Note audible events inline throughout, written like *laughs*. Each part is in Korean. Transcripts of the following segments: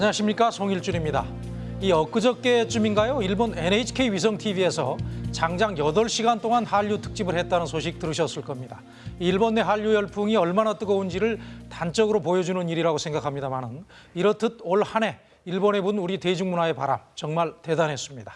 안녕하십니까 송일준입니다. 이 엊그저께쯤인가요? 일본 NHK 위성 TV에서 장장 8시간 동안 한류 특집을 했다는 소식 들으셨을 겁니다. 일본 내 한류 열풍이 얼마나 뜨거운지를 단적으로 보여주는 일이라고 생각합니다만은 이렇듯 올 한 해 일본에 분 우리 대중문화의 바람 정말 대단했습니다.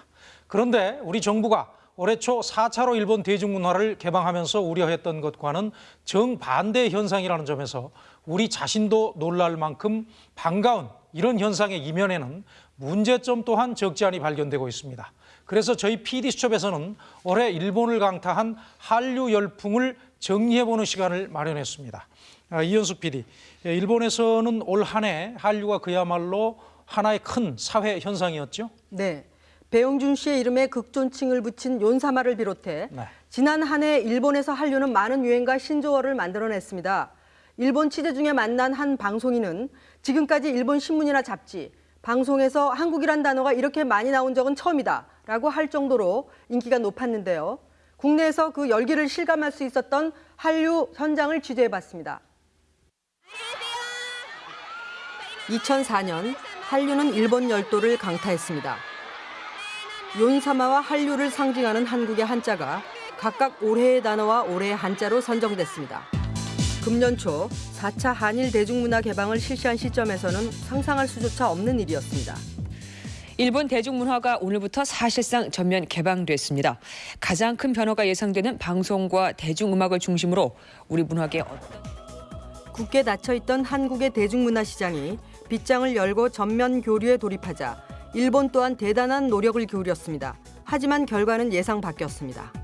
그런데 우리 정부가 올해 초 4차로 일본 대중문화를 개방하면서 우려했던 것과는 정반대 현상이라는 점에서 우리 자신도 놀랄 만큼 반가운 이런 현상의 이면에는 문제점 또한 적지 않이 발견되고 있습니다. 그래서 저희 PD수첩에서는 올해 일본을 강타한 한류 열풍을 정리해보는 시간을 마련했습니다. 아, 이현숙 PD, 예, 일본에서는 올 한 해 한류가 그야말로 하나의 큰 사회 현상이었죠? 네. 배용준 씨의 이름에 극존칭을 붙인 윤사마를 비롯해 네. 지난 한 해 일본에서 한류는 많은 유행과 신조어를 만들어냈습니다. 일본 취재 중에 만난 한 방송인은 지금까지 일본 신문이나 잡지, 방송에서 한국이란 단어가 이렇게 많이 나온 적은 처음이다 라고 할 정도로 인기가 높았는데요. 국내에서 그 열기를 실감할 수 있었던 한류 현장을 취재해봤습니다. 2004년 한류는 일본 열도를 강타했습니다. 윤사마와 한류를 상징하는 한국의 한자가 각각 올해의 단어와 올해의 한자로 선정됐습니다. 금년 초 4차 한일 대중문화 개방을 실시한 시점에서는 상상할 수조차 없는 일이었습니다. 일본 대중문화가 오늘부터 사실상 전면 개방됐습니다. 가장 큰 변화가 예상되는 방송과 대중음악을 중심으로 우리 문화계 어떤 굳게 닫혀있던 한국의 대중문화 시장이 빗장을 열고 전면 교류에 돌입하자 일본 또한 대단한 노력을 기울였습니다. 하지만 결과는 예상 바뀌었습니다.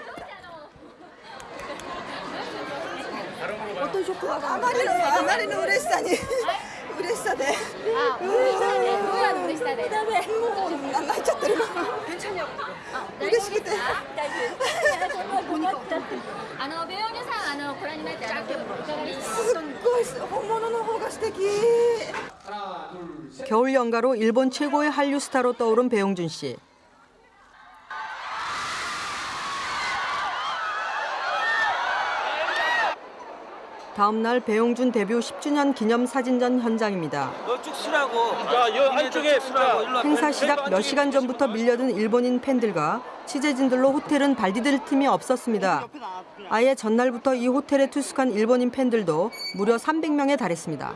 あまりのあまりの嬉しさに嬉しさであ、嬉しさで、どうやの嬉しさで。もう泣いちゃってる嬉しくて大丈夫。あのベヨニさん、あのご覧になってあのいかがですか。すっごい本物の方が素敵 겨울 연가로 일본 최고의 한류 스타로 떠오른 배용준 씨. 다음 날 배용준 데뷔 10주년 기념 사진전 현장입니다. 쭉 쓰라고. 야, 여 안쪽에 쓰라고. 행사 시작 몇 시간 전부터 밀려든 일본인 팬들과 취재진들로 호텔은 발디딜 틈이 없었습니다. 아예 전날부터 이 호텔에 투숙한 일본인 팬들도 무려 300명에 달했습니다.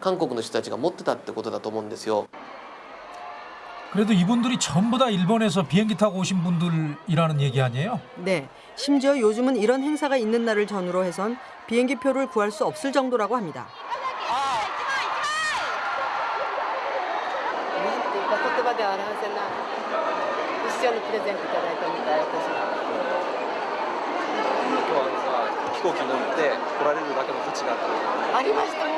韓国の人たちが持ってたってことだと思うんですよ。 그래도 이분들이 전부 다 일본에서 비행기 타고 오신 분들이라는 얘기 아니에요? 네, 심지어 요즘은 이런 행사가 있는 날을 전후로 해선 비행기 표를 구할 수 없을 정도라고 합니다. な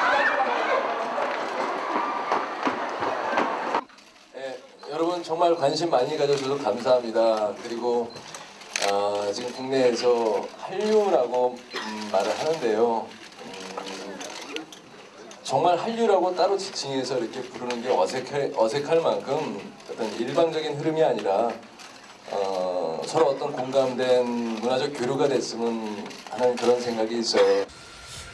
정말 관심 많이 가져주셔서 감사합니다. 그리고 아, 지금 국내에서 한류라고 음, 말을 하는데요. 음, 정말 한류라고 따로 지칭해서 이렇게 부르는 게 어색할, 어색할 만큼 어떤 일방적인 흐름이 아니라 어, 서로 어떤 공감된 문화적 교류가 됐으면 하는 그런 생각이 있어요.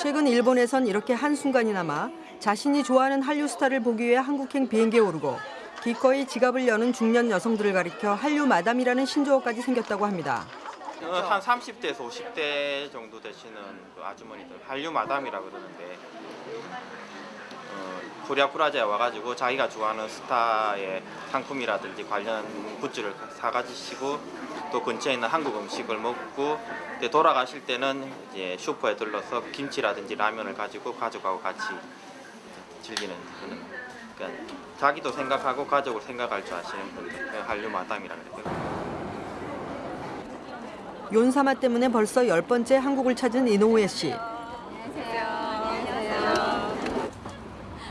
최근 일본에선 이렇게 한순간이나마 자신이 좋아하는 한류 스타를 보기 위해 한국행 비행기에 오르고 기꺼이 지갑을 여는 중년 여성들을 가리켜 한류 마담이라는 신조어까지 생겼다고 합니다. 한 30대에서 50대 정도 되시는 그 아주머니들 한류 마담이라 그러는데 어, 코리아 프라자에 와가지고 자기가 좋아하는 스타의 상품이라든지 관련 굿즈를 사가지시고 또 근처에 있는 한국 음식을 먹고 돌아가실 때는 이제 슈퍼에 들러서 김치라든지 라면을 가지고 가족하고 같이 즐기는 그런 그러니까 자기도 생각하고 가족을 생각할 줄 아시는 분들 그 한류 마담이라 그래요. 윤사마 때문에 벌써 열 번째 한국을 찾은 이노우에 씨.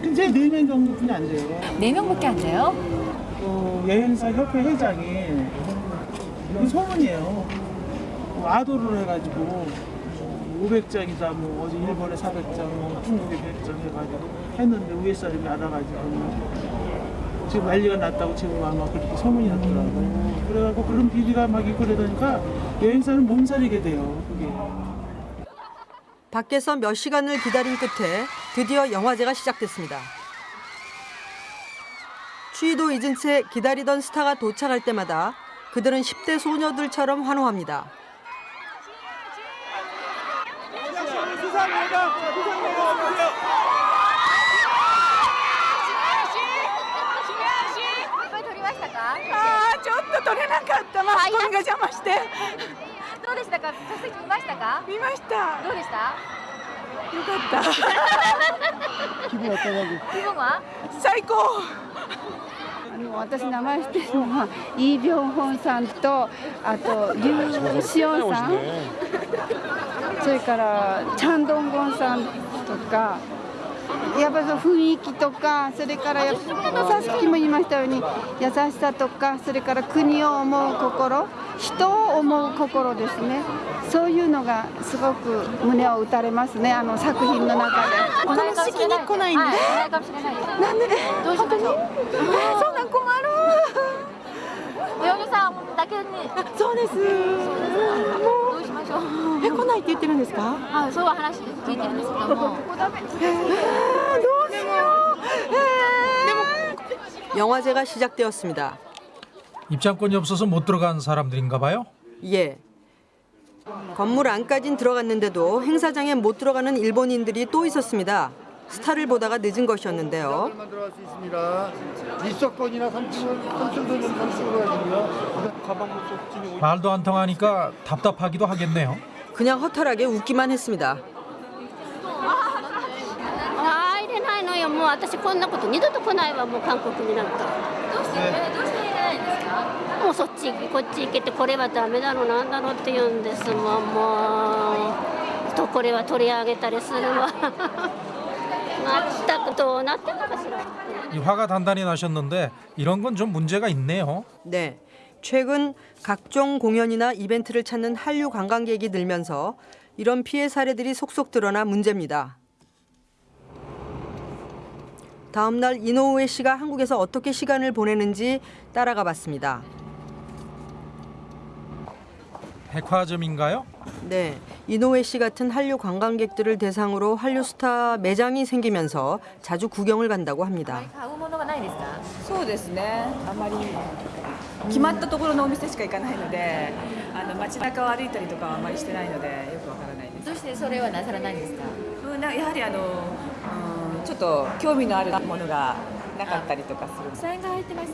근데 네명 정도뿐이 안 돼요. 네 명밖에 안 돼요? 어, 여행사 협회 회장이 그 소문이에요. 어, 아도를 해가지고 500장이다 뭐 어제 일본에 400장 뭐 중국에 100장 해가지고 했는데 위에 사람이 알아가지고 지금 난리가 났다고 지금 아마 그렇게 소문이 났더라고요. 그래갖고 그런 비리가 막 있고 그러니까 여행사는 몸살이게 돼요. 그게. 밖에서 몇 시간을 기다린 끝에 드디어 영화제가 시작됐습니다. 추위도 잊은 채 기다리던 스타가 도착할 때마다 그들은 10대 소녀들처럼 환호합니다. 아, あーちょっと取れなかったマスコミが邪魔して どうでしたか？座席見ましたか？見ました。どうでした？よかった。*laughs* 気分は気分は最高。私名前知ってるのはイ・ビョンホンさんとあとリュウ・シオンさん。それからチャンドンゴンさんとかやっぱり雰囲気とかそれからやっぱさっきも言いましたように優しさとかそれから国を思う心人を思う心ですね。そういうのがすごく胸を打たれますねあの作品の中で。この時期に来ないんで、はい、ない。なんで？本当に？えーそんなん困る。*laughs* 泳ぎさんだけに。そうです。ど うしましょうえ来ないって言ってるんですかはいそういう話聞いてるんですけどもここダメえーどうしようえー 영화제가 시작되었습니다. 입장권이 없어서 못 들어간 사람들인가 봐요. 예. 건물 안까진 들어갔는데도 행사장에 못 들어가는 일본인들이 또 있었습니다. 스타를 보다가 늦은 것이었는데요. 들어갈 수 있습니다. 입석권이나 3층은 3층도는 3층으로 가시고요. 가방 못 말도 안 통하니까 답답하기도 하겠네요. 그냥 허탈하게 웃기만 했습니다. 入れないのよもう私こんなこと二度と来ないわもう韓国になんかどうしてどうして入れないんですかもうそっちこっち行けてこれはダメだろうなんだろうって言うんですもんもうとこれは取り上げたりするわ 맞다 또 났다 가시라. 화가 단단히 나셨는데 이런 건 좀 문제가 있네요. 네. 최근 각종 공연이나 이벤트를 찾는 한류 관광객이 늘면서 이런 피해 사례들이 속속 드러나 문제입니다. 다음 날 이노우에 씨가 한국에서 어떻게 시간을 보내는지 따라가 봤습니다. 백화점인가요? 네. 이노ue 씨 같은 한류 관광객들을 대상으로 한류 스타 매장이 생기면서 자주 구경을 간다고 합니다.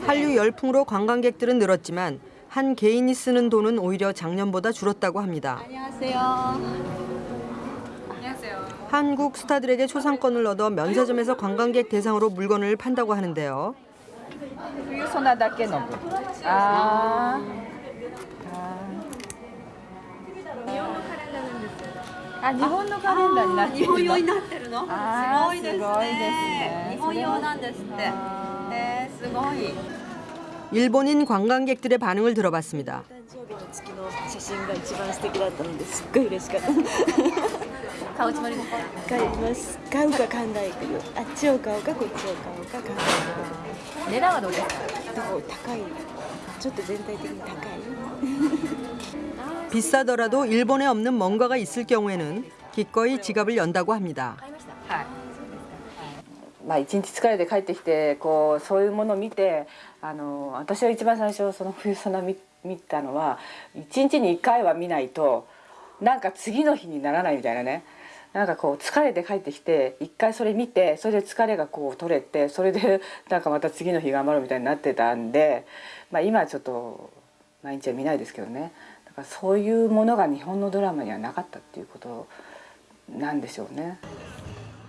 한류 열풍으로 관광객들은 늘었지만 한 개인이 쓰는 돈은 오히려 작년보다 줄었다고 합니다. 안녕하세요. 안녕하세요. 한국 스타들에게 초상권을 얻어 면세점에서 관광객 대상으로 물건을 판다고 하는데요. 유소나답게 넣고. 아. 아, 일본의 카렌더になってるの。 日本用になってるの。 아, すごいですね。日本用なんですって。えー、すごい。 일본인 관광객들의 반응을 들어봤습니다. 誕生日の月の写真が一番素敵だったのですっごい嬉しかった買うつもりですか買います買うか買わないかあっちを買うかこっちを買うか買わないか値段はどうですかでも高いちょっと全体的に高い 비싸더라도 일본에 없는 뭔가가 있을 경우에는 기꺼이 지갑을 연다고 합니다. まあ、一日疲れて帰ってきてこうそういうものを見て あの私は一番最初その冬ソナ見見たのは一日に1回は見ないとなんか次の日にならないみたいなねなんかこう疲れて帰ってきて一回それ見てそれで疲れがこう取れてそれで *laughs* なんかまた次の日頑張るみたいになってたんで、まあ、今はちょっと毎日は見ないですけどねだからそういうものが日本のドラマにはなかったっていうことなんでしょうね。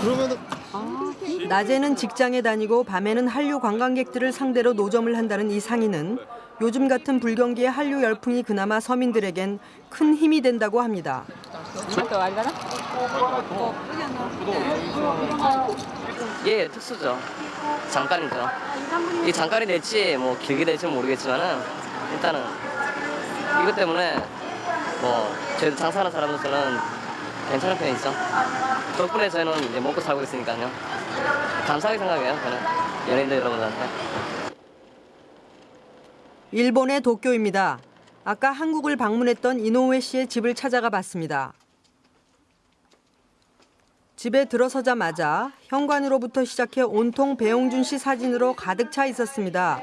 그러면 아, 낮에는 직장에 다니고 밤에는 한류 관광객들을 상대로 노점을 한다는 이 상인은 요즘 같은 불경기에 한류 열풍이 그나마 서민들에겐 큰 힘이 된다고 합니다. 예, 특수죠. 잠깐이죠. 이 잠깐이 될지 뭐 길게 될지 모르겠지만은 일단은 이것 때문에 뭐 저희도 장사하는 사람으로서는 괜찮은 편이죠. 덕분에 저희는 이제 먹고 살고 있으니까요. 감사하게 생각해요, 저는 연예인들 여러분들한테. 일본의 도쿄입니다. 아까 한국을 방문했던 이노우에 씨의 집을 찾아가 봤습니다. 집에 들어서자마자 현관으로부터 시작해 온통 배용준 씨 사진으로 가득 차 있었습니다.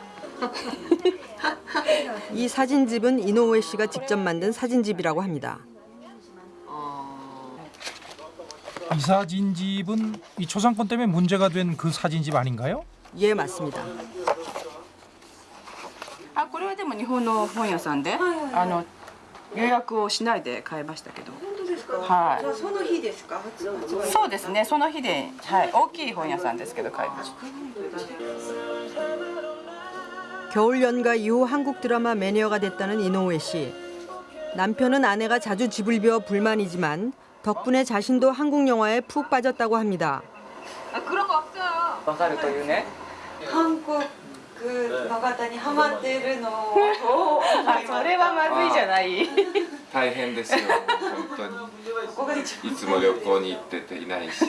이 사진집은 이노우에 씨가 직접 만든 사진집이라고 합니다. 이 사진집은 이 초상권 때문에 문제가 된 그 사진집 아닌가요? 예, 맞습니다. あこれはでも日本の本屋さんで、あの予約をしないで買いましたけど本当ですかはいじゃあその日ですか発発売そうですねその日で、はい、大きい本屋さんですけど買いました 겨울 연가 이후 한국 드라마 매니아가 됐다는 이노우에 씨. 남편은 아내가 자주 집을 비워 불만이지만 덕분에 자신도 한국 영화에 푹 빠졌다고 합니다. 黒子わかるというね韓国の方にハマっているのをあそれはまずいじゃない大変ですよ本当にいつも旅行に行ってていないし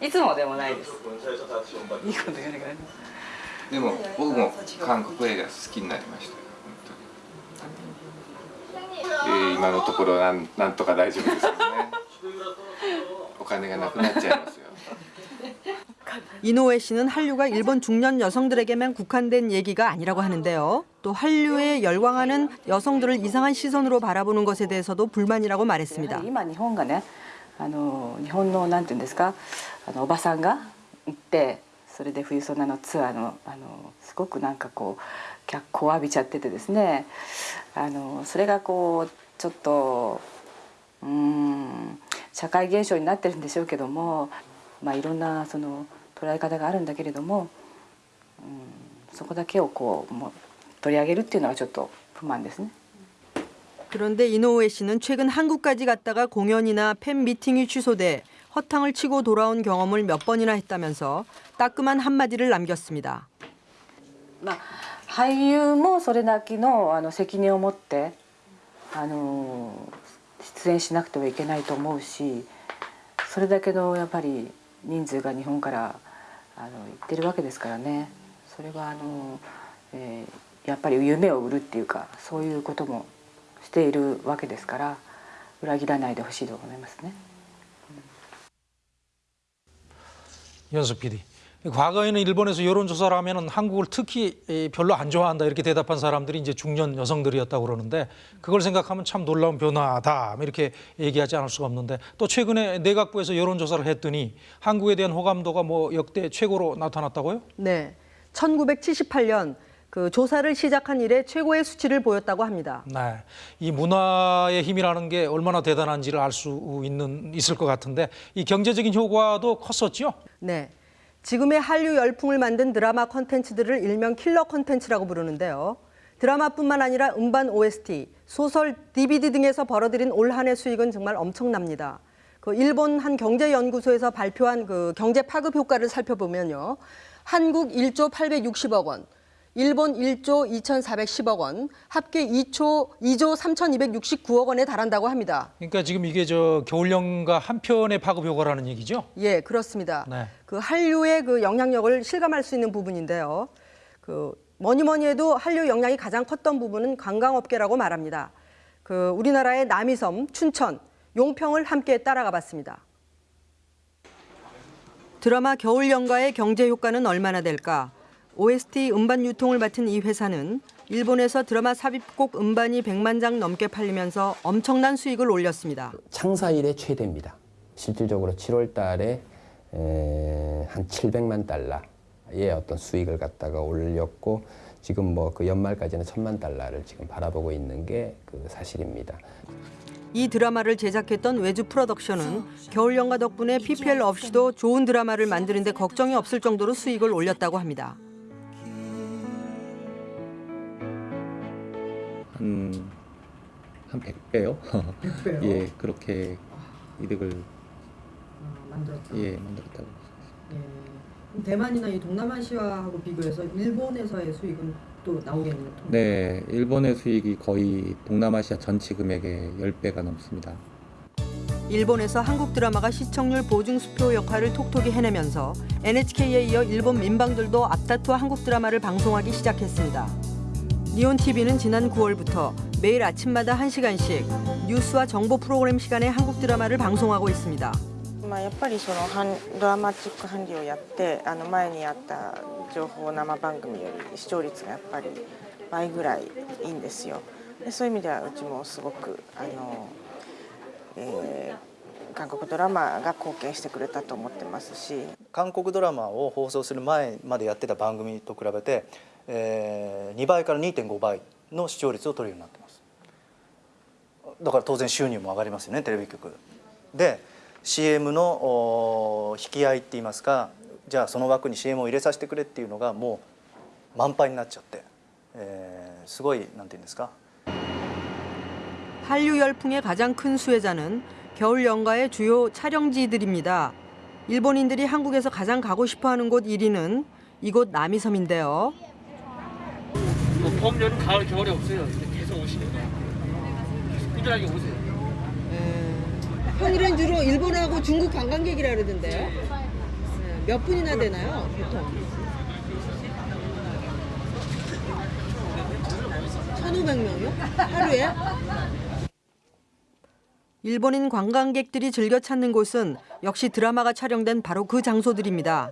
いつもでもないですいいこと言われない でも僕も韓国映画好きになりましたよ本当に、えー今のところなんなんとか大丈夫ですけどねお金がなくなっちゃいますよ 이노우에 씨는 한류가 일본 중년 여성들에게만 국한된 얘기가 아니라고 하는데요. 또 한류에 열광하는 여성들을 이상한 시선으로 바라보는 것에 대해서도 불만이라고 말했습니다. 今日本がねあの日本のなんていうんですかあのおばさんが行って それで冬ソナのツアーのあのすごくなんかこう脚光を浴びちゃっててですねあのそれがこうちょっとうーん社会現象になってるんでしょうけどもまあいろんなその捉え方があるんだけれども、うん、そこだけをこうもう取り上げるっていうのはちょっと不満ですね。 그런데 이노우에 씨는 최근 한국까지 갔다가 공연이나 팬 미팅이 취소돼 허탕을 치고 돌아온 경험을 몇 번이나 했다면서 따끔한 한마디를 남겼습니다. まあ、俳優もそれだけのあの責任を持ってあの出演しなくてはいけないと思うしそれだけのやっぱり人数が日本からあの行ってるわけですからねそれはあの、えーやっぱり夢を売るっていうかそういうこともしているわけですから裏切らないでほしいと思いますね。 연수 PD. 과거에는 일본에서 여론조사를 하면 한국을 특히 이, 별로 안 좋아한다 이렇게 대답한 사람들이 이제 중년 여성들이었다고 그러는데 그걸 생각하면 참 놀라운 변화다 이렇게 얘기하지 않을 수가 없는데 또 최근에 내각부에서 여론조사를 했더니 한국에 대한 호감도가 뭐 역대 최고로 나타났다고요? 네. 1978년 그 조사를 시작한 이래 최고의 수치를 보였다고 합니다. 네, 이 문화의 힘이라는 게 얼마나 대단한지를 알 수 있는 있을 것 같은데 이 경제적인 효과도 컸었죠. 네. 지금의 한류 열풍을 만든 드라마 콘텐츠들을 일명 킬러 콘텐츠라고 부르는데요. 드라마뿐만 아니라 음반 OST, 소설, DVD 등에서 벌어들인 올 한 해 수익은 정말 엄청납니다. 그 일본 한 경제연구소에서 발표한 그 경제 파급 효과를 살펴보면요. 한국 1조 860억 원, 일본 1조 2,410억 원, 합계 2조 2조 3,269억 원에 달한다고 합니다. 그러니까 지금 이게 저 겨울연가 한 편의 파급 효과라는 얘기죠. 예, 그렇습니다. 네. 그 한류의 그 영향력을 실감할 수 있는 부분인데요. 그 뭐니 뭐니 해도 한류 영향이 가장 컸던 부분은 관광업계라고 말합니다. 그 우리나라의 남이섬, 춘천, 용평을 함께 따라가 봤습니다. 드라마 겨울 연가의 경제 효과는 얼마나 될까? OST 음반 유통을 맡은 이 회사는 일본에서 드라마 삽입곡 음반이 100만 장 넘게 팔리면서 엄청난 수익을 올렸습니다. 창사 이래 최대입니다. 실질적으로 7월 달에 에, 한 700만 달러의 어떤 수익을 갖다가 올렸고 지금 뭐 그 연말까지는 천만 달러를 지금 바라보고 있는 게 그 사실입니다. 이 드라마를 제작했던 외주 프로덕션은 겨울 연가 덕분에 PPL 없이도 좋은 드라마를 만드는데 걱정이 없을 정도로 수익을 올렸다고 합니다. 한, 한 100배요? 100배요? 예, 그렇게 이득을 만들었다. 예, 만들었다고. 대만이나 이 동남아시아하고 비교해서 일본에서의 수익은 또 나오겠네요. 네, 일본의 수익이 거의 동남아시아 전체 금액의 10배가 넘습니다. 일본에서 한국 드라마가 시청률 보증 수표 역할을 톡톡히 해내면서 NHK에 이어 일본 민방들도 앞다투어 한국 드라마를 방송하기 시작했습니다. 니온 TV는 지난 9월부터 매일 아침마다 1시간씩 뉴스와 정보 프로그램 시간에 한국 드라마를 방송하고 있습니다. まあ、やっぱりその韓ドラマチック韓流をやってあの前にあった情報生番組より視聴率がやっぱり倍ぐらいいいんですよでそういう意味ではうちもすごくあの、えー韓国ドラマが貢献してくれたと思ってますし韓国ドラマを放送する前までやってた番組と比べて、 えー2倍から2.5倍の視聴率を取るようになってますだから当然収入も上がりますよねテレビ局で CM のお引き合いって言いますかじゃあその枠に CM を入れさせてくれっていうのがもう満杯になっちゃって、えーすごいなんて言うんですか 한류 열풍의 가장 큰 수혜자는 겨울 연가의 주요 촬영지들입니다. 일본인들이 한국에서 가장 가고 싶어하는 곳 1위는 이곳 남이섬인데요. 뭐 봄, 여름, 가을, 겨울이 없어요. 계속 오시는 거예요. 계속 꾸준하게 오세요. 평일엔 주로 일본하고 중국 관광객이라 그러던데요. 몇 분이나 되나요, 보통? 1,500명이요? 하루에? 일본인 관광객들이 즐겨 찾는 곳은 역시 드라마가 촬영된 바로 그 장소들입니다.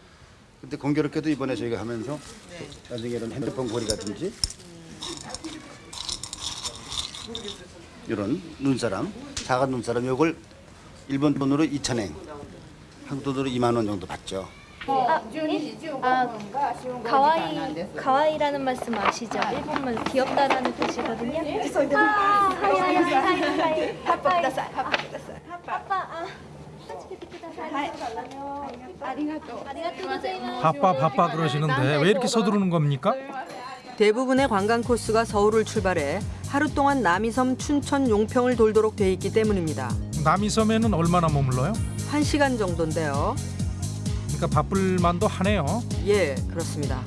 근데 공교롭게도 이번에 저희가 하면서 나중에 이런 핸드폰 고리라든지 이런 눈사람, 작은 눈사람 요걸 일본 돈으로 2,000엔, 한국 돈으로 2만 원 정도 받죠. 아, 아 가와이 가와이라는 말씀 아시죠? 일본말 귀엽다라는 뜻이거든요. 아, はい はい はい はい. 아빠 아빠 아빠 아. 바빠 바빠 그러시는데 왜 이렇게 서두르는 겁니까? 대부분의 관광 코스가 서울을 출발해 하루 동안 남이섬, 춘천, 용평을 돌도록 돼 있기 때문입니다. 남이섬에는 얼마나 머물러요? 한 시간 정도인데요. 그러니까 바쁠 만도 하네요. 예, 그렇습니다.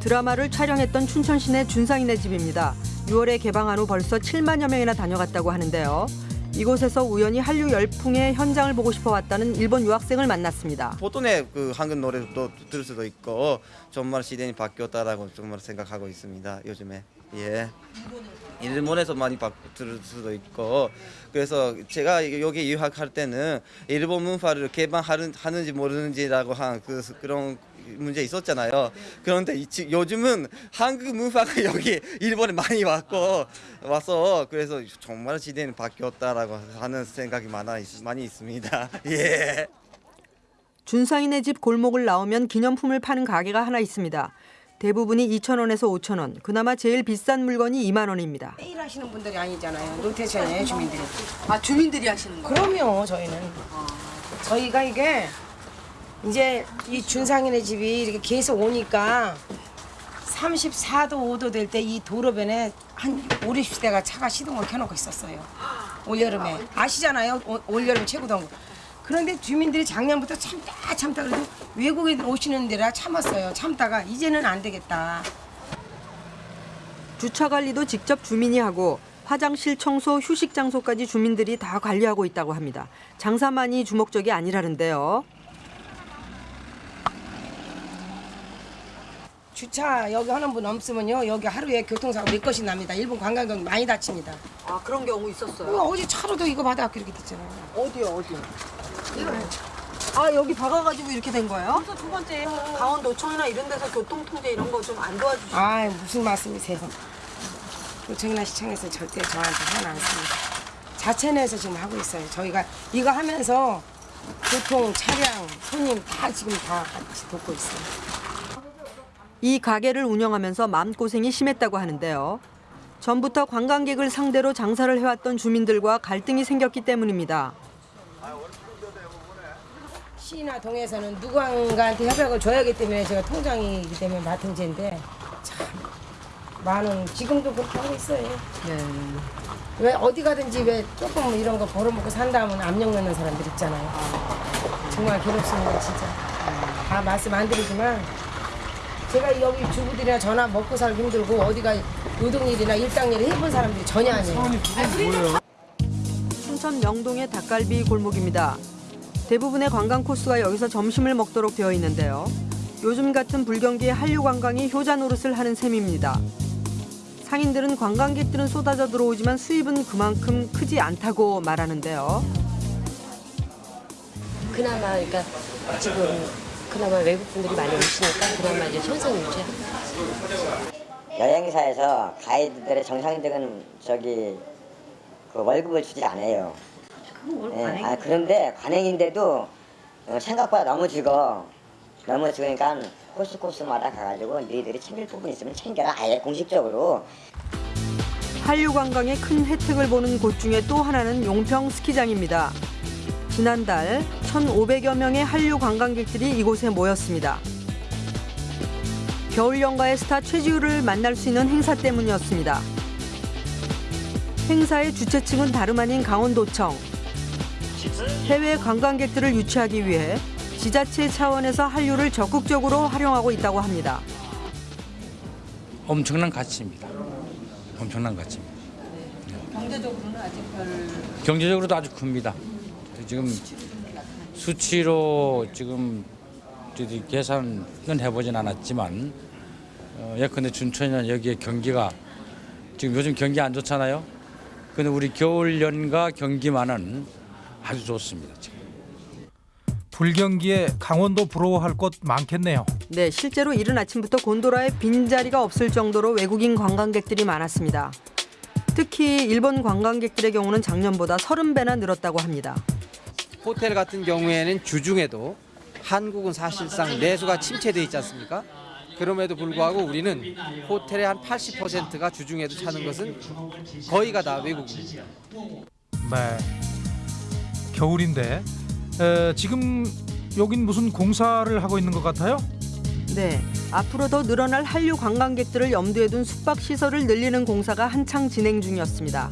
드라마를 촬영했던 춘천 시내 준상이네 집입니다. 6월에 개방한 후 벌써 7만여 명이나 다녀갔다고 하는데요. 이곳에서 우연히 한류 열풍의 현장을 보고 싶어 왔다는 일본 유학생을 만났습니다. 보통의 그 한국 노래도 들을 수도 있고 정말 시대이 바뀌었다라고 정말 생각하고 있습니다. 요즘에 예. 일본에서 많이 바, 들을 수도 있고 그래서 제가 여기 유학할 때는 일본 문화를 개방하는지 모르는지라고 한 그 그런 문제 있었잖아요. 그런데 이, 지- 요즘은 한국 문화가 *laughs* 여기 일본에 많이 왔고 와서 그래서 정말 시대는 바뀌었다라고 하는 생각이 많아 있, 많이 있습니다. *laughs* 예. 준상이네 집 골목을 나오면 기념품을 파는 가게가 하나 있습니다. 대부분이 2,000원에서 5,000원, 그나마 제일 비싼 물건이 2만 원입니다. 매일 하시는 분들이 아니잖아요. 노태천이에요 주민들이. 아 주민들이 하시는 거예요? 그럼요 저희는. 저희가 이게 이제 이 준상이네 집이 이렇게 계속 오니까 34도 5도 될 때 이 도로변에 한 5, 60대가 차가 시동을 켜놓고 있었어요. 올여름에 아시잖아요. 올- 올여름 최고 더운 거. 그런데 주민들이 작년부터 참다 참다 그래도 외국인 오시는 데라 참았어요. 참다가 이제는 안 되겠다. 주차 관리도 직접 주민이 하고 화장실 청소, 휴식 장소까지 주민들이 다 관리하고 있다고 합니다. 장사만이 주목적이 아니라는데요. 주차 여기 하는 분 없으면요 여기 하루에 교통사고 몇 건씩 납니다. 일본 관광객 많이 다칩니다. 아 그런 경우 있었어요? 어, 어제 차로도 이거 받아 그렇게 됐잖아요. 어디요 어디? 아 여기 박아가지고 이렇게 된 거예요? 그래서 두 번째 강원도청이나 이런 데서 교통 통제 이런 거 좀 안 도와주시고. 아 무슨 말씀이세요? 도청이나 시청에서 절대 저한테 하는 않습니다. 자체 내에서 지금 하고 있어요. 저희가 이거 하면서 교통, 차량, 손님 다 지금 다 같이 돕고 있어요. 이 가게를 운영하면서 마음고생이 심했다고 하는데요. 전부터 관광객을 상대로 장사를 해왔던 주민들과 갈등이 생겼기 때문입니다. 시나 동에서는 누군가한테 협약을 줘야 하기 때문에 제가 통장이기 때문에 맡은 죄인데 참만 원. 지금도 그렇게 하고 있어요. 네. 왜 어디 가든지 왜 조금 이런 거 벌어먹고 산다면 압력 넣는 사람들 있잖아요. 정말 괴롭습니다, 진짜. 다 말씀 안 드리지만 제가 여기 주부들이나 전화 먹고 살기 힘들고 어디가 노동일이나 일당일을 해본 사람들이 전혀 아니에요. 춘천 명동의 닭갈비 골목입니다. 대부분의 관광 코스가 여기서 점심을 먹도록 되어 있는데요. 요즘 같은 불경기에 한류 관광이 효자 노릇을 하는 셈입니다. 상인들은 관광객들은 쏟아져 들어오지만 수입은 그만큼 크지 않다고 말하는데요. 그나마 그러니까 지금 그나마 외국 분들이 많이 오시니까 그나마 이제 현상 유지하고 여행사에서 가이드들의 정상적인 저기 그 월급을 주지 않아요. 예, 아, 그런데 관행인데도 어, 생각보다 너무 죽어. 너무 죽으니까 코스 코스마다 가가지고 너희들이 챙길 부분 있으면 챙겨라. 아예 공식적으로. 한류 관광의 큰 혜택을 보는 곳 중에 또 하나는 용평 스키장입니다. 지난달 1,500여 명의 한류 관광객들이 이곳에 모였습니다. 겨울 연가의 스타 최지우를 만날 수 있는 행사 때문이었습니다. 행사의 주최 측은 다름 아닌 강원도청. 해외 관광객들을 유치하기 위해 지자체 차원에서 한류를 적극적으로 활용하고 있다고 합니다. 엄청난 가치입니다. 엄청난 가치입니다. 경제적으로는 아직 별 경제적으로도 아주 큽니다. 지금 수치로 지금 계산은 해보진 않았지만 어, 예컨대 춘천이나 여기에 경기가 지금 요즘 경기 안 좋잖아요. 근데 우리 겨울 연가 경기만은 아주 좋습니다. 지금. 불경기에 강원도 부러워할 곳 많겠네요. 네, 실제로 이른 아침부터 곤도라에 빈자리가 없을 정도로 외국인 관광객들이 많았습니다. 특히 일본 관광객들의 경우는 작년보다 30배나 늘었다고 합니다. 호텔 같은 경우에는 주중에도 한국은 사실상 내수가 침체돼 있지 않습니까? 그럼에도 불구하고 우리는 호텔의 한 80%가 주중에도 차는 것은 거의가 다 외국인입니다. 네. 겨울인데 에, 지금 여긴 무슨 공사를 하고 있는 것 같아요? 네, 앞으로 더 늘어날 한류 관광객들을 염두에 둔 숙박 시설을 늘리는 공사가 한창 진행 중이었습니다.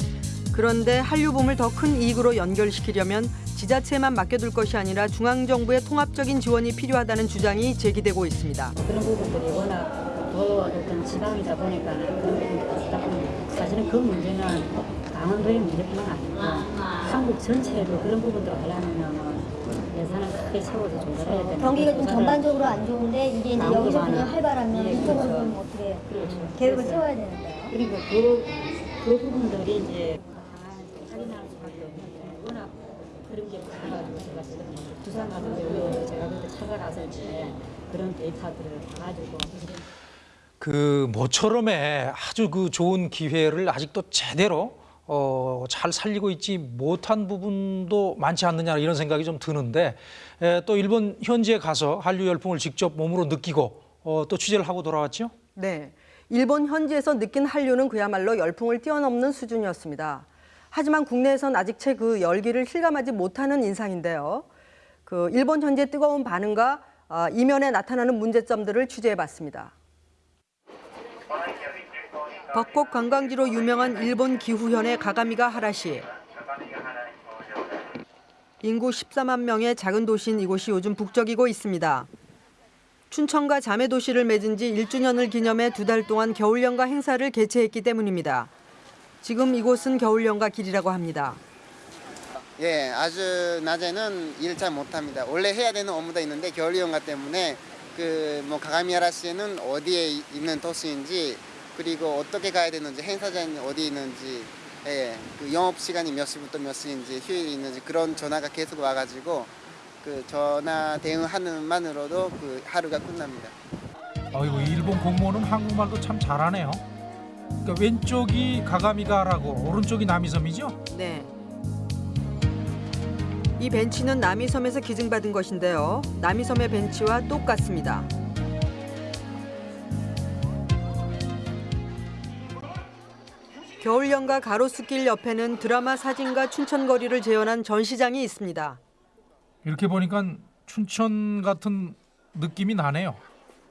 그런데 한류붐을 더 큰 이익으로 연결시키려면 지자체만 맡겨둘 것이 아니라 중앙정부의 통합적인 지원이 필요하다는 주장이 제기되고 있습니다. 그런 부분들이 워낙 더 어떤 지방이다 보니까 그런 부분들이 있다 보니 사실은 그 문제는 강원도의 문제뿐만 아니고 한국 전체로 그런 부분들을 하려면 예산을 크게 세워서 좀 들어야 되는 경기가 좀 전반적으로 안 좋은데 이게 이제 여기서 그냥 활발하면 예, 이쪽으로 그렇죠. 좀 어떻게 그렇죠. 계획을 세워야 되는데요. 그리고 그, 그 부분들이 이제 확인할 수밖에 없는데 워낙 그런 게 많아가지고 제가 지금 부산 같은 경우에 제가 그때 찾아갔을 때 그런 데이터들을 가지고 그 모처럼의 아주 그 좋은 기회를 아직도 제대로 어, 잘 살리고 있지 못한 부분도 많지 않느냐 이런 생각이 좀 드는데 에, 또 일본 현지에 가서 한류 열풍을 직접 몸으로 느끼고 어, 또 취재를 하고 돌아왔죠. 네, 일본 현지에서 느낀 한류는 그야말로 열풍을 뛰어넘는 수준이었습니다. 하지만 국내에선 아직 채 그 열기를 실감하지 못하는 인상인데요. 그 일본 현지의 뜨거운 반응과 아, 이면에 나타나는 문제점들을 취재해봤습니다. 벚꽃 관광지로 유명한 일본 기후현의 가가미가 하라시. 인구 14만 명의 작은 도시인 이곳이 요즘 북적이고 있습니다. 춘천과 자매 도시를 맺은 지 1주년을 기념해 두 달 동안 겨울연가 행사를 개최했기 때문입니다. 지금 이곳은 겨울연가 길이라고 합니다. 예, 아주 낮에는 일잘 못합니다. 원래 해야 되는 업무도 있는데 겨울 연가 때문에 그 뭐 가가미하라 시에는 어디에 있는 도시인지 그리고 어떻게 가야 되는지 행사장이 어디 있는지 예, 그 영업 시간이 몇 시부터 몇 시인지 휴일이 있는지 그런 전화가 계속 와가지고 그 전화 대응하는 만으로도 그 하루가 끝납니다. 아이고 일본 공무원은 한국말도 참 잘하네요. 그러니까 왼쪽이 가가미가라고 오른쪽이 남이섬이죠? 네. 이 벤치는 남이섬에서 기증받은 것인데요. 남이섬의 벤치와 똑같습니다. 겨울연가 가로수길 옆에는 드라마 사진과 춘천거리를 재현한 전시장이 있습니다. 이렇게 보니까 춘천 같은 느낌이 나네요.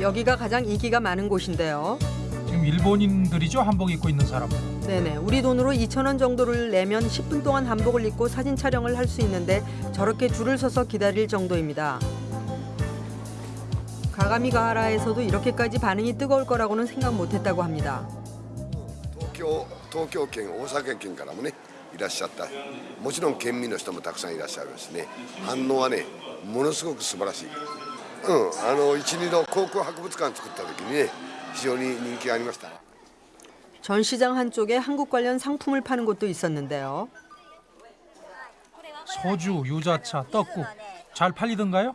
여기가 가장 인기가 많은 곳인데요. 지금 일본인들이죠 한복 입고 있는 사람은. 네네, 우리 돈으로 2천 원 정도를 내면 10분 동안 한복을 입고 사진 촬영을 할 수 있는데 저렇게 줄을 서서 기다릴 정도입니다. 가가미가하라에서도 이렇게까지 반응이 뜨거울 거라고는 생각 못했다고 합니다. 東京東京圏大阪県からもねいらっしゃったもちろん県民の人もたくさんいらっしゃるしね反応はねものすごく素晴らしい うんあの一二度航空博物館作った時にね非常に人気がありました 전시장 한쪽에 한국 관련 상품을 파는 곳도 있었는데요. 소주, 유자차, 떡국 잘 팔리던가요?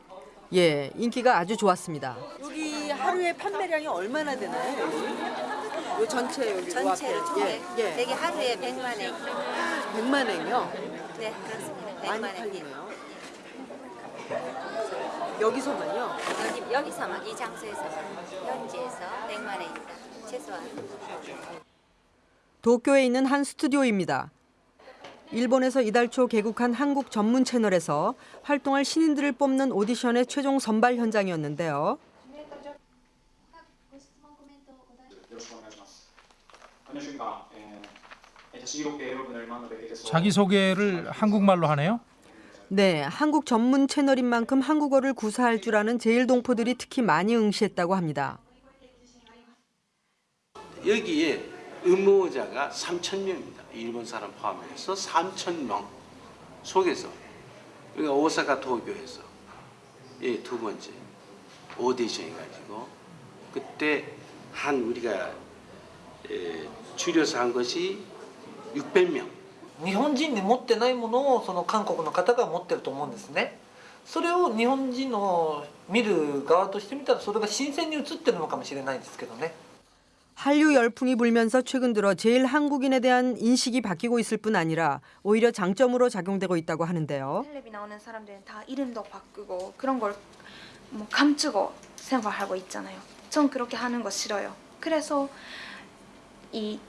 예, 인기가 아주 좋았습니다. 여기 하루에 판매량이 얼마나 되나요? 여기? 요 전체 여기 전체로 요 앞에. 총에 예, 예. 되게 하루에 100만 원. 100만 원이요? 네, 그렇습니다. 100만 많이 원. 팔리네요. 여기서만요? 여기, 여기서만, 이 장소에서만, 현지에서 100만 엔이다. 최소한. 도쿄에 있는 한 스튜디오입니다. 일본에서 이달 초 개국한 한국 전문 채널에서 활동할 신인들을 뽑는 오디션의 최종 선발 현장이었는데요. 자기소개를 한국말로 하네요? 네, 한국 전문 채널인 만큼 한국어를 구사할 줄 아는 제일 동포들이 특히 많이 응시했다고 합니다. 여기에 응모자가 3천 명입니다. 일본 사람 포함해서 3천 명 속에서 여기가 오사카 도쿄에서 예, 두 번째 오디션 해가지고 그때 한 우리가 예, 줄여서 한 것이 600명 日本人に持ってないものをその韓国の方が持ってると思うんですねそれを日本人の見る側として見たらそれが新鮮に映ってるのかもしれないですけどね 한류 열풍이 불면서 최근 들어 제일 한국인에 대한 인식이 바뀌고 있을 뿐 아니라 오히려 장점으로 작용되고 있다고 하는데요. 텔레비 나오는 사람들은 다 이름도 바꾸고 그런 걸 뭐 감추고 생활하고 있잖아요. 전 그렇게 하는 거 싫어요. 그래서 이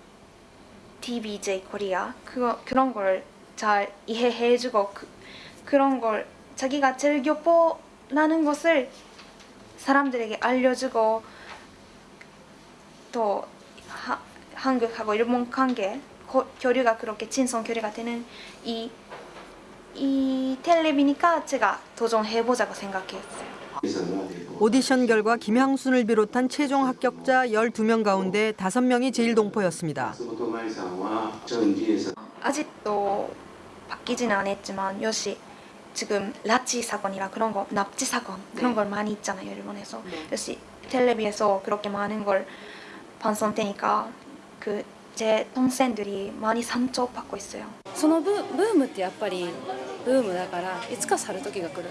TVJ 코리아 그거 그런 걸 잘 이해해주고 그, 그런 걸 자기가 즐겨 보라는 것을 사람들에게 알려주고 또 하, 한국하고 일본 관계 고, 교류가 그렇게 친선 교류가 되는 이, 이 텔레비니까 제가 도전해보자고 생각했어요. 오디션 결과 김향순을 비롯한 최종 합격자 12명 가운데 5명이 제일동포였습니다. 松本麻衣さんは전지에서 아직도 바뀌지는 않았지만 역시 지금拉致 사건이라 그런 거 납치 사건 그런 걸 많이 있잖아요 일본에서 역시 텔레비에서 그렇게 많은 걸 방송되니까 그 제 동생들이 많이 상처받고 있어요. そのブブームってやっぱりブームだからいつか去る時が来る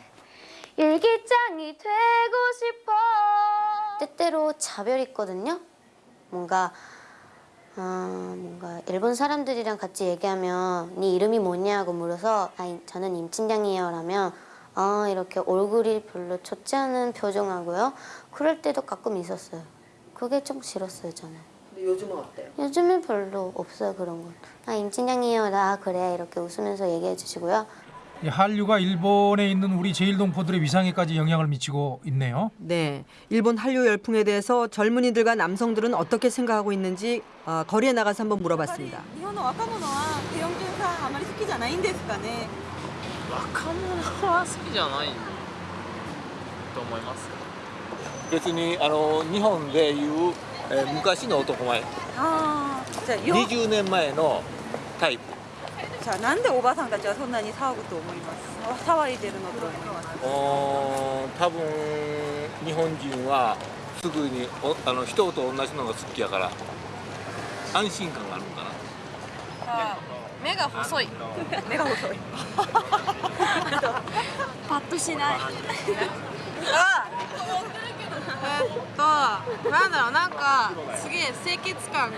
일기장이 되고 싶어 때때로 차별이 있거든요. 뭔가 어, 뭔가 일본 사람들이랑 같이 얘기하면 네 이름이 뭐냐고 물어서 아, 이- 저는 임친장이에요 라면 어, 이렇게 얼굴이 별로 좋지 않은 표정하고요. 그럴 때도 가끔 있었어요. 그게 좀 싫었어요 저는. 근데 요즘은 어때요? 요즘은 별로 없어요 그런 건. 아 임친장이에요. 나 그래 이렇게 웃으면서 얘기해 주시고요. 이 한류가 일본에 있는 우리 제일동포들의 위상에까지 영향을 미치고 있네요. 네, 일본 한류 열풍에 대해서 젊은이들과 남성들은 어떻게 생각하고 있는지 어, 거리에 나가서 한번 물어봤습니다. 日本の若者はペヨンジュンさんあまり好きじゃないんですかね若者は好きじゃないと思います 別にあの日本でいう、えー昔の男前ああじゃあよ20年前のタイプ じゃあなんでおばさんたちはそんなに騒ぐと思います？騒いでるのと思います。多分日本人はすぐにおあの人と同じのが好きやから安心感があるのかな。目が細い。目が細い。*laughs* パッとしない。あえっとなんだろうなんかすげえ清潔感が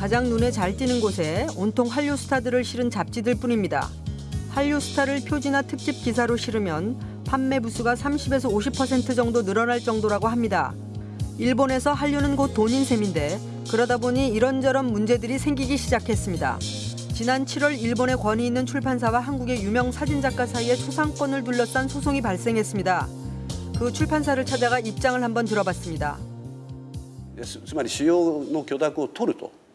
가장 눈에 잘 띄는 곳에 온통 한류 스타들을 실은 잡지들 뿐입니다. 한류 스타를 표지나 특집 기사로 실으면 판매 부수가 30에서 50% 정도 늘어날 정도라고 합니다. 일본에서 한류는 곧 돈인 셈인데 그러다 보니 이런저런 문제들이 생기기 시작했습니다. 지난 7월 일본의 권위 있는 출판사와 한국의 유명 사진작가 사이에 초상권을 둘러싼 소송이 발생했습니다. 그 출판사를 찾아가 입장을 한번 들어봤습니다. つつまり主要の許諾を取ると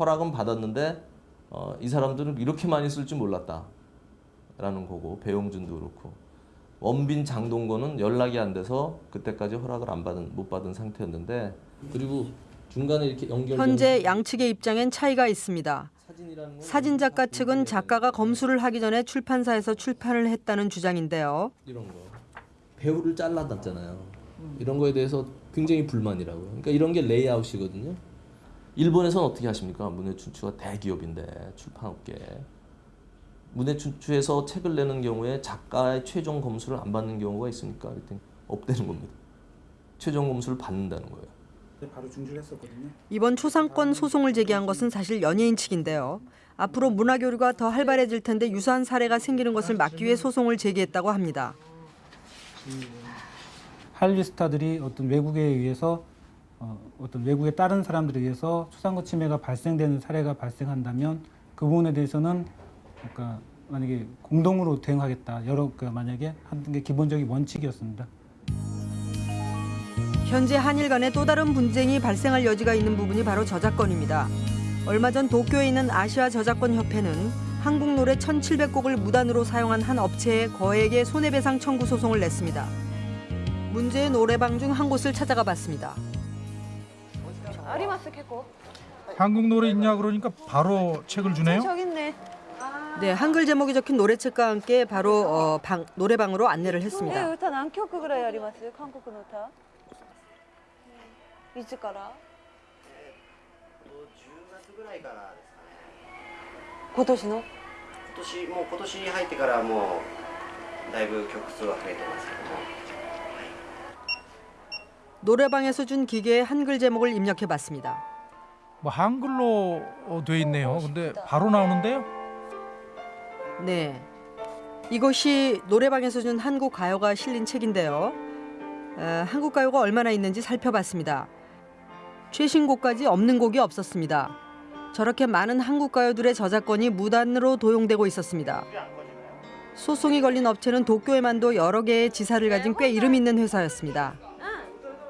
허락은 받았는데 어, 이 사람들은 이렇게 많이 쓸 줄 몰랐다 라는 거고 배용준도 그렇고 원빈 장동건은 연락이 안 돼서 그때까지 허락을 안 받은 못 받은 상태였는데 그리고 중간에 이렇게 연결 현재 양측의 입장엔 차이가 있습니다. 사진 작가 측은 작가가 검수를 하기 전에 출판사에서 출판을 했다는 주장인데요. 이런 거 배우를 잘라놨잖아요. 이런 거에 대해서 굉장히 불만이라고요. 그러니까 이런 게 레이아웃이거든요. 일본에서는 어떻게 하십니까? 문해춘추가 대기업인데 출판업계 문해춘추에서 책을 내는 경우에 작가의 최종 검수를 안 받는 경우가 있습니까? 그랬더니 없다는 겁니다. 최종 검수를 받는다는 거예요. 바로 중지를 했었거든요. 이번 초상권 소송을 제기한 것은 사실 연예인 측인데요. 앞으로 문화 교류가 더 활발해질 텐데 유사한 사례가 생기는 것을 막기 위해 소송을 제기했다고 합니다. 한류 스타들이 어떤 외국에 의해서 어, 어떤 외국의 다른 사람들에 의해서 초상권 침해가 발생되는 사례가 발생한다면 그 부분에 대해서는 그러니까 만약에 공동으로 대응하겠다 여러 그 만약에 하는 게 기본적인 원칙이었습니다. 현재 한일 간에 또 다른 분쟁이 발생할 여지가 있는 부분이 바로 저작권입니다. 얼마 전 도쿄에 있는 아시아 저작권 협회는 한국 노래 1,700곡을 무단으로 사용한 한 업체에 거액의 손해배상 청구 소송을 냈습니다. 문제의 노래방 중 한 곳을 찾아가 봤습니다. あります結構 한국 노래 있냐 그러니까 바로 책을 주네요. 저기 있네. 네, 한글 제목이 적힌 노래책과 함께 바로 어, 방, 노래방으로 안내를 え 했습니다. 歌何曲ぐらいあります韓国の歌いつから今年の今年もう今年に入ってからもうだいぶ曲数は増えてますけども 노래방에서 준 기계에 한글 제목을 입력해 봤습니다. 뭐 한글로 어, 돼 있네요. 근데 바로 나오는데요. 네. 이것이 노래방에서 준 한국 가요가 실린 책인데요. 어, 한국 가요가 얼마나 있는지 살펴봤습니다. 최신곡까지 없는 곡이 없었습니다. 저렇게 많은 한국 가요들의 저작권이 무단으로 도용되고 있었습니다. 소송이 걸린 업체는 도쿄에만도 여러 개의 지사를 가진 꽤 이름 있는 회사였습니다.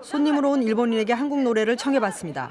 손님으로 온 일본인에게 한국 노래를 청해봤습니다.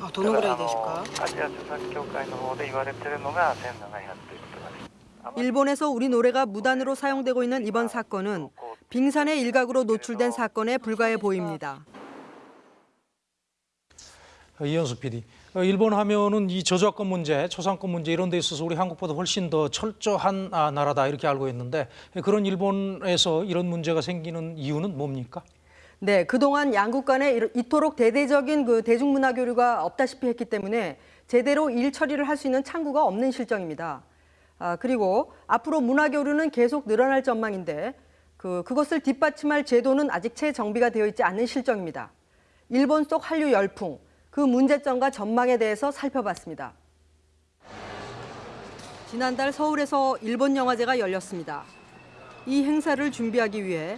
あどのぐらいですかただあのアジア著作協会の方で言われてるのが1700ということなんです 일본에서 우리 노래가 무단으로 사용되고 있는 이번 사건은 빙산의 일각으로 노출된 사건에 불과해 보입니다. 어, 이현수 PD. 어, 일본 하면은 이 저작권 문제, 초상권 문제 이런 데 있어서 우리 한국보다 훨씬 더 철저한 아, 나라다 이렇게 알고 있는데 그런 일본에서 이런 문제가 생기는 이유는 뭡니까? 네, 그동안 양국 간에 이토록 대대적인 그 대중문화 교류가 없다시피 했기 때문에 제대로 일 처리를 할 수 있는 창구가 없는 실정입니다. 아, 그리고 앞으로 문화 교류는 계속 늘어날 전망인데 그 그것을 뒷받침할 제도는 아직 채 정비가 되어 있지 않는 실정입니다. 일본 속 한류 열풍 그 문제점과 전망에 대해서 살펴봤습니다. 지난달 서울에서 일본 영화제가 열렸습니다. 이 행사를 준비하기 위해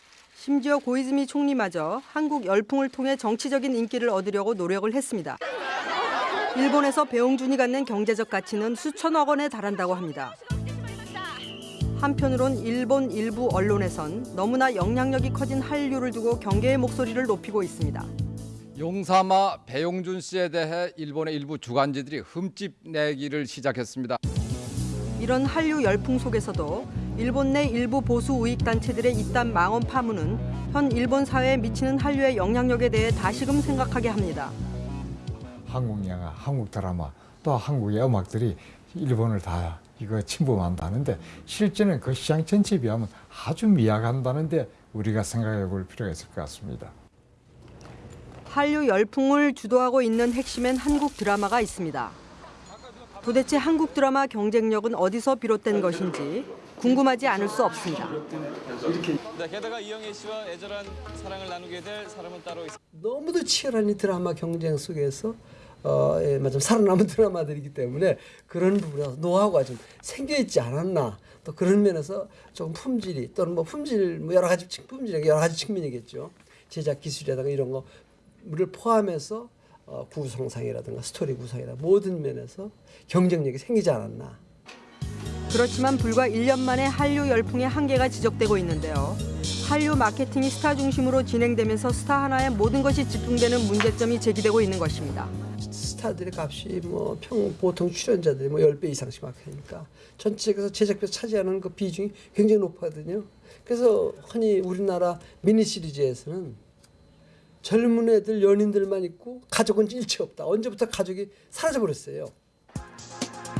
심지어 고이즈미 총리마저 한국 열풍을 통해 정치적인 인기를 얻으려고 노력을 했습니다. 일본에서 배용준이 갖는 경제적 가치는 수천억 원에 달한다고 합니다. 한편으론 일본 일부 언론에선 너무나 영향력이 커진 한류를 두고 경계의 목소리를 높이고 있습니다. 용사마 배용준 씨에 대해 일본의 일부 주간지들이 흠집 내기를 시작했습니다. 이런 한류 열풍 속에서도 일본 내 일부 보수 우익 단체들의 이딴 망언 파문은 현 일본 사회에 미치는 한류의 영향력에 대해 다시금 생각하게 합니다. 한국 영화, 한국 드라마, 또 한국의 음악들이 일본을 다 이거 침범한다는데 실제는 그 시장 전체에 비하면 아주 미약한다는데 우리가 생각해 볼 필요가 있을 것 같습니다. 한류 열풍을 주도하고 있는 핵심엔 한국 드라마가 있습니다. 도대체 한국 드라마 경쟁력은 어디서 비롯된 것인지 궁금하지 않을 수 없습니다. 네, 게다가 이영애 씨와 애절한 사랑을 나누게 될 사람은 따로 있습니다. 너무도 치열한 이 드라마 경쟁 속에서 어, 예, 맞아 살아남은 *laughs* 드라마들이기 때문에 그런 부분에서 노하우가 좀 생겨 있지 않았나 또 그런 면에서 조금 품질이 또는 뭐 품질 뭐 여러 가지 측- 품질이 여러 가지 측면이겠죠 제작 기술이라든가 이런 거를 포함해서 어, 구성상이라든가 스토리 구성이라 모든 면에서 경쟁력이 생기지 않았나. 그렇지만 불과 1년 만에 한류 열풍의 한계가 지적되고 있는데요. 한류 마케팅이 스타 중심으로 진행되면서 스타 하나에 모든 것이 집중되는 문제점이 제기되고 있는 것입니다. 스타들의 값이 뭐 평 보통 출연자들이 뭐 10배 이상씩 막 하니까 전체에서 제작비 차지하는 그 비중이 굉장히 높거든요. 그래서 흔히 우리나라 미니 시리즈에서는 젊은 애들 연인들만 있고 가족은 일체 없다. 언제부터 가족이 사라져 버렸어요.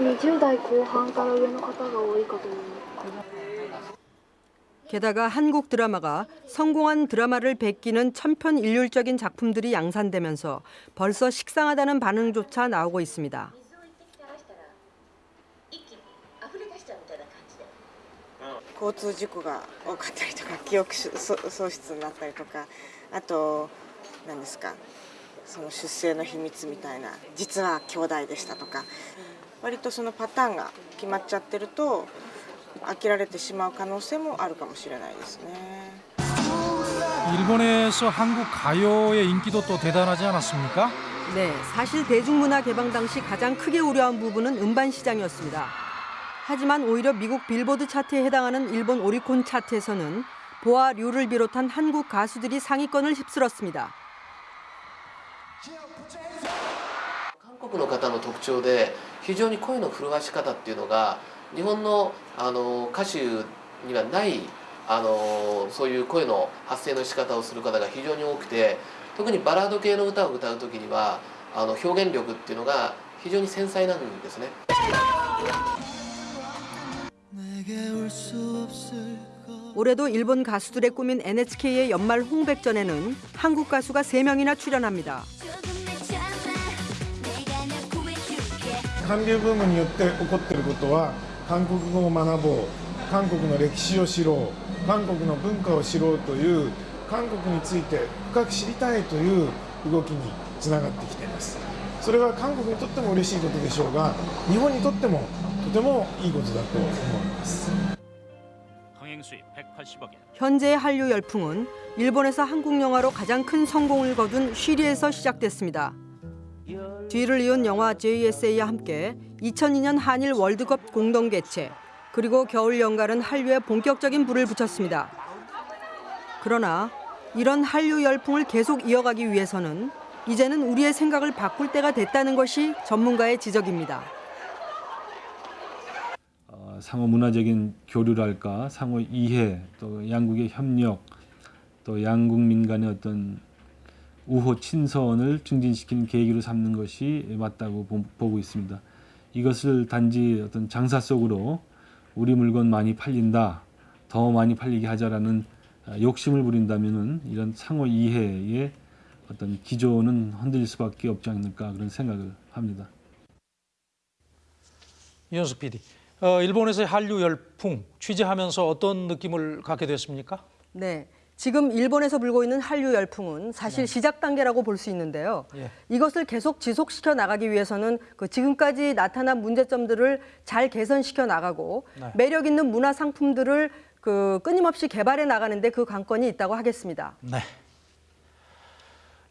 20代後半から上の方が多いかと思います 게다가 한국 드라마가 성공한 드라마를 베끼는 천편일률적인 작품들이 양산되면서 벌써 식상하다는 반응조차 나오고 있습니다. 交通事故が多かったりとか記憶しそ喪失になったりとかあと何ですかその出生の秘密みたいな実は兄弟でしたとか 割とそのパターンが決まっちゃってると飽きられてしまう可能性もあるかもしれないですね。 일본에서 한국 가요의 인기도 또 대단하지 않았습니까? 네, 사실 대중문화 개방 당시 가장 크게 우려한 부분은 음반 시장이었습니다. 하지만 오히려 미국 빌보드 차트에 해당하는 일본 오리콘 차트에서는 보아 류를 비롯한 한국 가수들이 상위권을 휩쓸었습니다. 韓国の方の特徴で 非常に声の震わし方っていうのが日本のあの歌手にはないあのそういう声の発声の仕方をする方が非常に多くて特にバラード系の歌を歌う時にはあの表現力っていうのが非常に繊細なんですね。 올해도 일본 가수들의 꿈인 NHK의 연말 홍백전에는 한국 가수가 3명이나 출연합니다. 韓流ブームによって起こっていることは韓国語を学ぼう韓国の歴史を知ろう韓国の文化を知ろうという韓国について深く知りたいという動きにつながってきていますそれは韓国にとっても嬉しいことでしょうが日本にとってもとてもいいことだと思います 흥행 수입 180억 엔. 현재의 한류 열풍은 일본에서 한국 영화로 가장 큰 성공을 거둔 쉬리에서 시작됐습니다. 뒤를 이은 영화 JSA와 함께 2002년 한일 월드컵 공동 개최 그리고 겨울 연가는 한류에 본격적인 불을 붙였습니다. 그러나 이런 한류 열풍을 계속 이어가기 위해서는 이제는 우리의 생각을 바꿀 때가 됐다는 것이 전문가의 지적입니다. 어, 상호 문화적인 교류랄까 상호 이해 또 양국의 협력 또 양국민 간의 어떤 우호 친선을 증진시키는 계기로 삼는 것이 맞다고 보- 보고 있습니다. 이것을 단지 어떤 장사 속으로 우리 물건 많이 팔린다, 더 많이 팔리게 하자라는 아, 욕심을 부린다면은 이런 상호 이해의 어떤 기조는 흔들릴 수밖에 없지 않을까 그런 생각을 합니다. 이현수 PD, 어, 일본에서의 한류 열풍 취재하면서 어떤 느낌을 갖게 됐습니까? 네. 지금 일본에서 불고 있는 한류 열풍은 사실 시작 단계라고 볼 수 있는데요. 예. 이것을 계속 지속시켜 나가기 위해서는 그 지금까지 나타난 문제점들을 잘 개선시켜 나가고 네. 매력 있는 문화 상품들을 그 끊임없이 개발해 나가는데 그 관건이 있다고 하겠습니다. 네.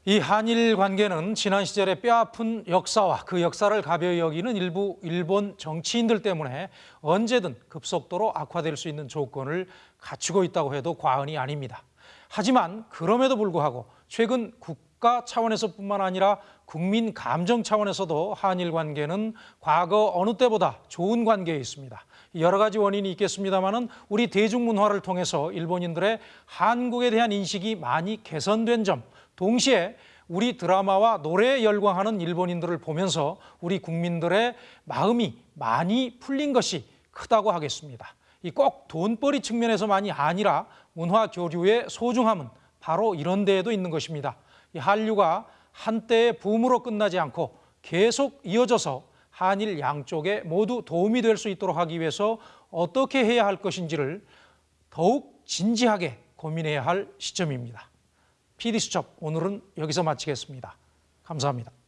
이 한일 관계는 지난 시절의 뼈아픈 역사와 그 역사를 가벼이 여기는 일부 일본 정치인들 때문에 언제든 급속도로 악화될 수 있는 조건을 갖추고 있다고 해도 과언이 아닙니다. 하지만 그럼에도 불구하고 최근 국가 차원에서뿐만 아니라 국민 감정 차원에서도 한일 관계는 과거 어느 때보다 좋은 관계에 있습니다. 여러 가지 원인이 있겠습니다만은 우리 대중문화를 통해서 일본인들의 한국에 대한 인식이 많이 개선된 점, 동시에 우리 드라마와 노래에 열광하는 일본인들을 보면서 우리 국민들의 마음이 많이 풀린 것이 크다고 하겠습니다. 이 꼭 돈벌이 측면에서만이 아니라 문화 교류의 소중함은 바로 이런 데에도 있는 것입니다. 이 한류가 한때의 붐으로 끝나지 않고 계속 이어져서 한일 양쪽에 모두 도움이 될 수 있도록 하기 위해서 어떻게 해야 할 것인지를 더욱 진지하게 고민해야 할 시점입니다. PD수첩 오늘은 여기서 마치겠습니다. 감사합니다.